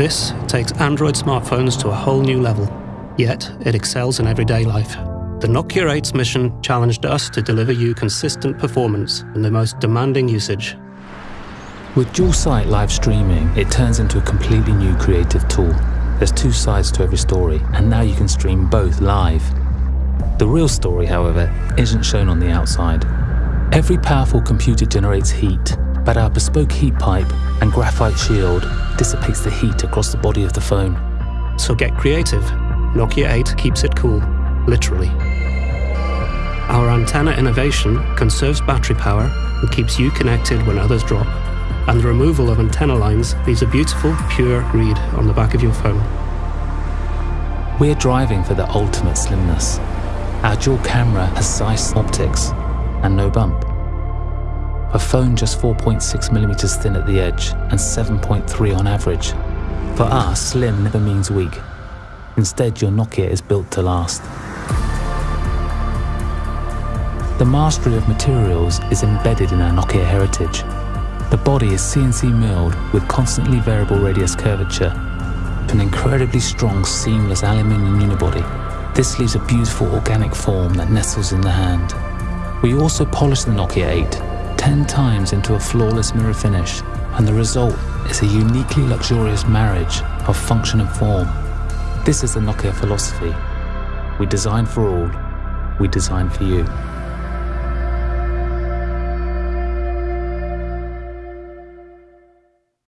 This takes Android smartphones to a whole new level, yet it excels in everyday life. The Nokia 8's mission challenged us to deliver you consistent performance in the most demanding usage. With dual sight live streaming, it turns into a completely new creative tool. There's two sides to every story, and now you can stream both live. The real story, however, isn't shown on the outside. Every powerful computer generates heat, but our bespoke heat pipe and graphite shield dissipates the heat across the body of the phone. So get creative. Nokia 8 keeps it cool, literally. Our antenna innovation conserves battery power and keeps you connected when others drop. And the removal of antenna lines leaves a beautiful, pure read on the back of your phone. We're driving for the ultimate slimness. Our dual camera has Zeiss optics and no bump. A phone just 4.6mm thin at the edge and 7.3 on average. For us, slim never means weak. Instead, your Nokia is built to last. The mastery of materials is embedded in our Nokia heritage. The body is CNC milled with constantly variable radius curvature, an incredibly strong seamless aluminium unibody. This leaves a beautiful organic form that nestles in the hand. We also polish the Nokia 8 10 times into a flawless mirror finish, and the result is a uniquely luxurious marriage of function and form. This is the Nokia philosophy. We design for all, we design for you.